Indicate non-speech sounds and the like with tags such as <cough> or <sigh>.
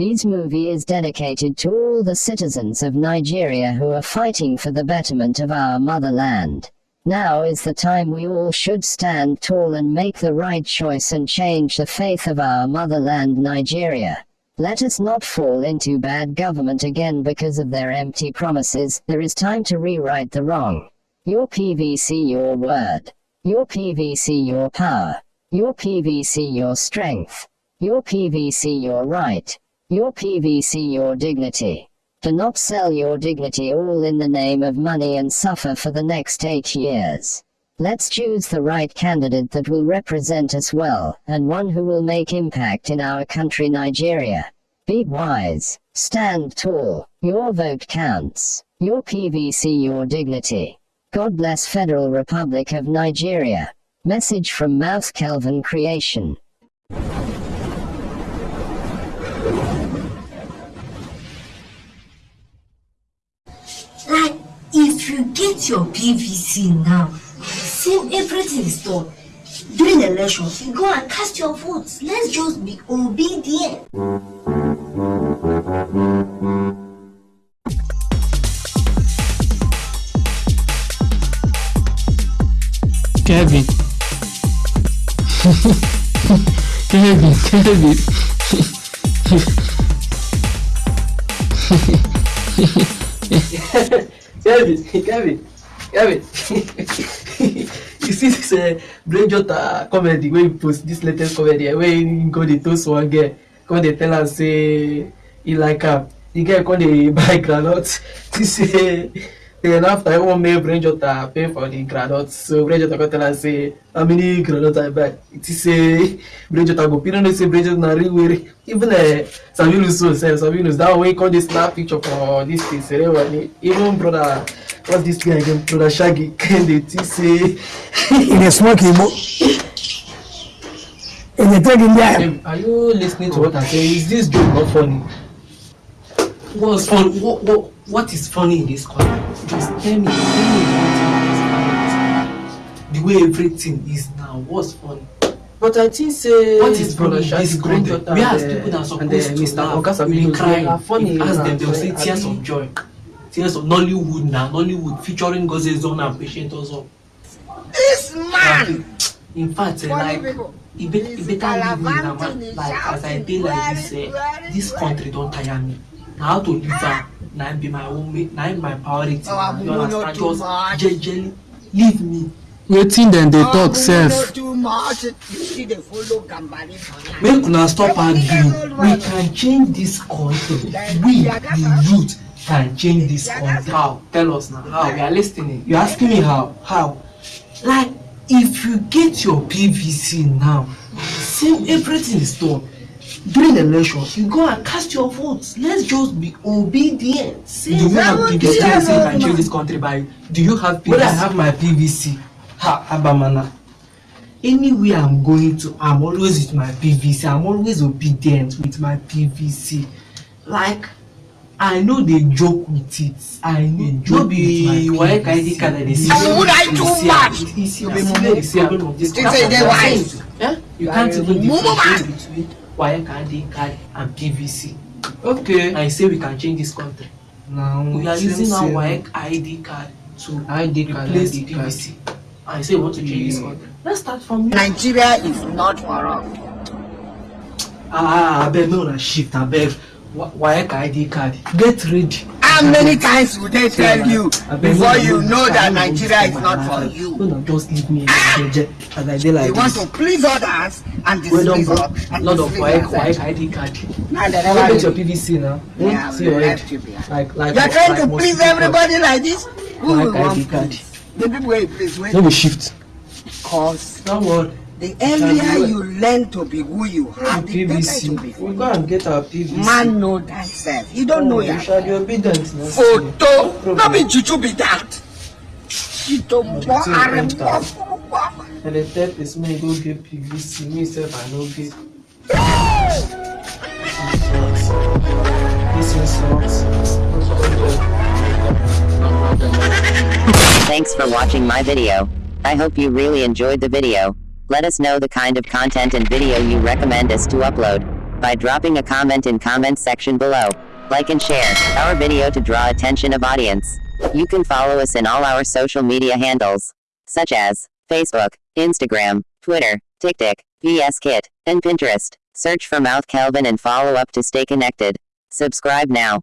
This movie is dedicated to all the citizens of Nigeria who are fighting for the betterment of our motherland. Now is the time we all should stand tall and make the right choice and change the faith of our motherland Nigeria. Let us not fall into bad government again because of their empty promises. There is time to rewrite the wrong. Your PVC your word. Your PVC your power. Your PVC your strength. Your PVC your right. Your PVC your dignity. Do not sell your dignity all in the name of money and suffer for the next eight years. Let's choose the right candidate that will represent us well, and one who will make impact in our country Nigeria. Be wise, stand tall, your vote counts, your PVC your dignity. God bless Federal Republic of Nigeria. Message from Mouse Kelvin Creation. Get your PVC now, same everything is done. During elections, you go and cast your votes. Let's just be obedient. Kevin. <laughs> Kevin, Kevin. <laughs> Kevin, Kevin, Kevin. <laughs> you see this uh, brain jota comedy wey he post this latest comedy uh, wey he go dey toast one girl come dey tell am say he like am the girl come dey <laughs> buy groundnut see <laughs> say then after wan make brain jota pay for the groundnut so brain jota come tell am say how many groundnut i buy? It is say brain jota go. You no know say brain jota na real were even uh, sabinus so sef sabinus that one wey come dey snap picture for this thing ceremony even brother what's this guy again? Brother shaggy <laughs> come dey think say <laughs> in dey smoke igbo e dey take india are you listening to what i'm saying? Is this joke not funny what's fun what what what is funny in this corner just tell me tell me what is the way everything is now what's funny But I think say what is funny in this Shaggy content content? we ask people that are supposed to Mr. laugh we dey videos, cry they are funny. ask them they will say tears of joy tears of nollywood na nollywood featuring gozie zone and patient also. This man! in fact eh, Funny like people. e be e better leave me na man like as i dey like this eh this country don tire me na how to live am na be my own ma- na im my priority. Our you understand? just jejely leave me. Wetin dem dey talk Oh, sef? make una stop arguing. We can change this country we the youth can change this country how? Tell us na how? We are lis ten ing you asking me how? How? Like if you get your pvc now same everything is done during election you go and cast your votes let's just be obedient Do you have Seventy PVC? you say you change this country by do you have pvc When I have my PVC, ha, Abamana. Anywhere I'm going to, I'm always with my PVC. I'm always obedient with my PVC. Like, I know they joke with it. I know no joke be with my waec id card i dey see And would I too much? you see You am be mumu. problem of this You say they wise. You You can't are even differentiate between WAEC ID card and PVC. Okay. And you say we can change this country. Now, We are using our. WAEC ID card to ID card, replace ID card. PVC. And you say you want to change this country. Let's start from here. Nigeria is not us. Ah, abeg, make una shift, abeg. WAEC ID card. Get ready how many times would they tell you before you know that nigeria is not for you? ah! you want to please others and dismiss others and dismiss others now they never do. Your pvc now? Yeah see like like you trying to please everybody like this? Who will want please the people wey please wey shift. Cause. Don't worry. The earlier you learn to be who you are, the better PVC. it will be We you. go and get our PVC. Man know thyself. You don't oh, know Oh, you shall be obedient. Photo. No be juju be that. Chito mo Juju are enter. mo. And the third is me go get PVC. Me sef I no get. This one sucks. Thanks for watching my video. I hope you really enjoyed the video. Let us know the kind of content and video you recommend us to upload. by dropping a comment in comments section below. Like and share our video to draw attention of audience. You can follow us in all our social media handles, such as Facebook, Instagram, Twitter, TikTok, VS Kit, and Pinterest. Search for Mouth Kelvin and follow up to stay connected. Subscribe now.